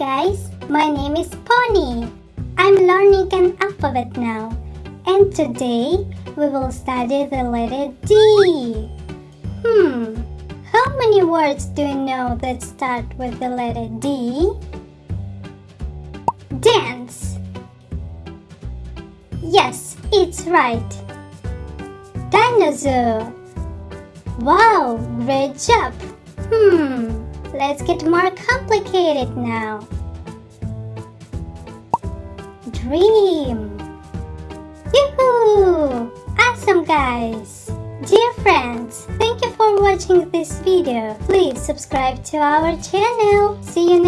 guys, my name is Pony. I'm learning an alphabet now. And today we will study the letter D. Hmm, how many words do you know that start with the letter D? Dance. Yes, it's right. Dinosaur. Wow, great job. Let's get more complicated now. Dream. Yoo-hoo! Awesome guys! Dear friends, thank you for watching this video. Please subscribe to our channel. See you!